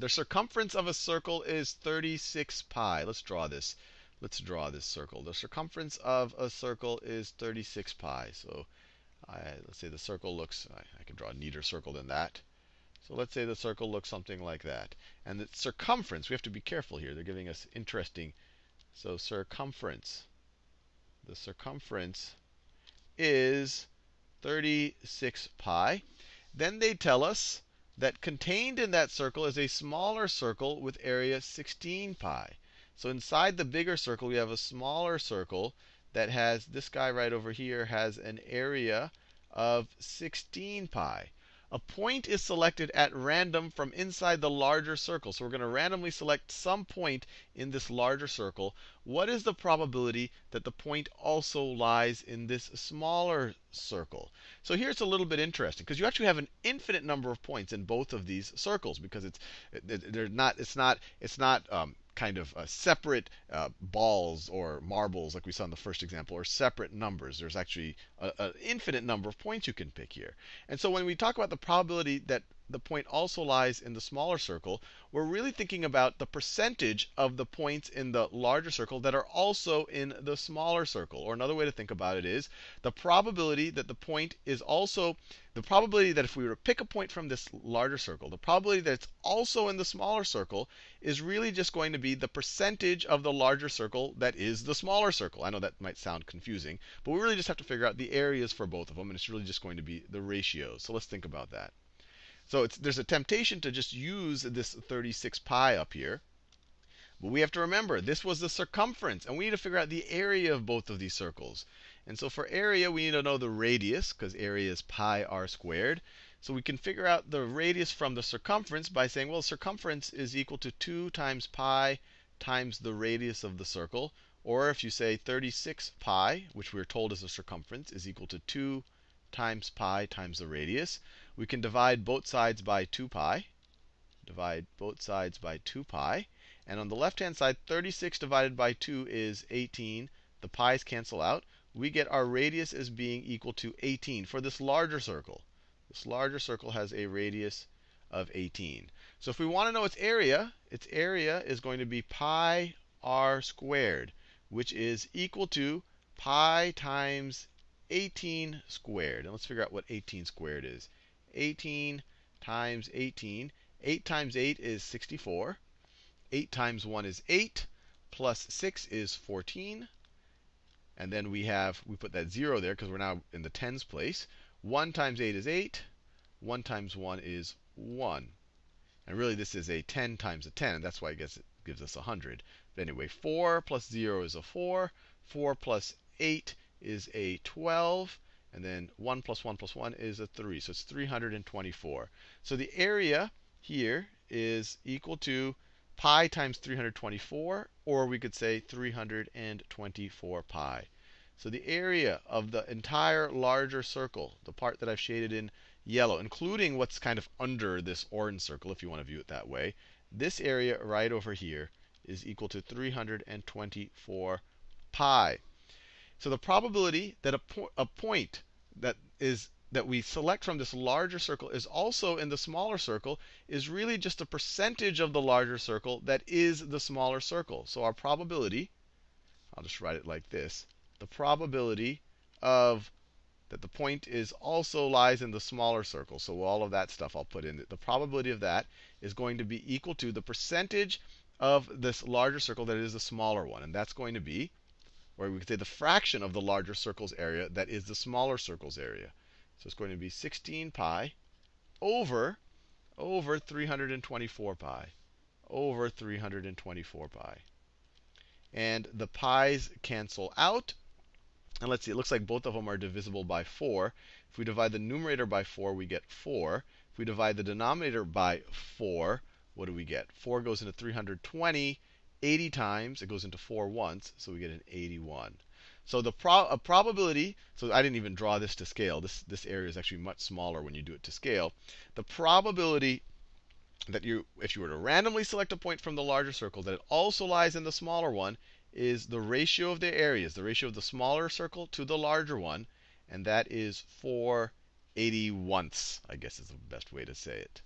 the circumference of a circle is 36 pi. Let's draw this. Let's draw this circle. The circumference of a circle is 36 pi. So I, let's say the circle looks, I, I can draw a neater circle than that. So let's say the circle looks something like that. And the circumference, we have to be careful here. They're giving us interesting. So circumference. The circumference is 36 pi. Then they tell us that contained in that circle is a smaller circle with area 16 pi. So inside the bigger circle, we have a smaller circle that has, this guy right over here has an area of 16 pi a point is selected at random from inside the larger circle. So we're going to randomly select some point in this larger circle. What is the probability that the point also lies in this smaller circle? So here it's a little bit interesting because you actually have an infinite number of points in both of these circles because it's they're not it's not it's not um, kind of uh, separate uh, balls or marbles, like we saw in the first example, or separate numbers. There's actually an infinite number of points you can pick here. And so when we talk about the probability that the point also lies in the smaller circle, we're really thinking about the percentage of the points in the larger circle that are also in the smaller circle. Or another way to think about it is the probability that the point is also, the probability that if we were to pick a point from this larger circle, the probability that it's also in the smaller circle is really just going to be the percentage of the larger circle that is the smaller circle. I know that might sound confusing, but we really just have to figure out the areas for both of them, and it's really just going to be the ratios. So let's think about that. So there's a temptation to just use this 36 pi up here. But we have to remember, this was the circumference. And we need to figure out the area of both of these circles. And so for area, we need to know the radius, because area is pi r squared. So we can figure out the radius from the circumference by saying, well, circumference is equal to 2 times pi times the radius of the circle. Or if you say 36 pi, which we're told is the circumference, is equal to 2 times pi times the radius. We can divide both sides by 2 pi. Divide both sides by 2 pi. And on the left-hand side, 36 divided by 2 is 18. The pi's cancel out. We get our radius as being equal to 18 for this larger circle. This larger circle has a radius of 18. So if we want to know its area, its area is going to be pi r squared, which is equal to pi times 18 squared. And let's figure out what 18 squared is. 18 times 18. 8 times 8 is 64. 8 times 1 is 8. Plus 6 is 14. And then we have, we put that 0 there because we're now in the tens place. 1 times 8 is 8. 1 times 1 is 1. And really, this is a 10 times a 10. And that's why I guess it gives us 100. But anyway, 4 plus 0 is a 4. 4 plus 8 is a 12. And then 1 plus 1 plus 1 is a 3. So it's 324. So the area here is equal to pi times 324, or we could say 324 pi. So the area of the entire larger circle, the part that I've shaded in yellow, including what's kind of under this orange circle, if you want to view it that way, this area right over here is equal to 324 pi. So the probability that a, po a point that is that we select from this larger circle is also in the smaller circle is really just a percentage of the larger circle that is the smaller circle. So our probability, I'll just write it like this, the probability of that the point is also lies in the smaller circle. So all of that stuff I'll put in. The probability of that is going to be equal to the percentage of this larger circle that is the smaller one. And that's going to be or we could say the fraction of the larger circle's area that is the smaller circle's area. So it's going to be 16 pi over over 324 pi over 324 pi. And the pi's cancel out. And let's see, it looks like both of them are divisible by 4. If we divide the numerator by 4, we get 4. If we divide the denominator by 4, what do we get? 4 goes into 320. 80 times, it goes into 4 once, so we get an 81. So the pro probability, so I didn't even draw this to scale. This, this area is actually much smaller when you do it to scale. The probability that you, if you were to randomly select a point from the larger circle, that it also lies in the smaller one, is the ratio of their areas, the ratio of the smaller circle to the larger one, and that is 4 81ths, I guess is the best way to say it.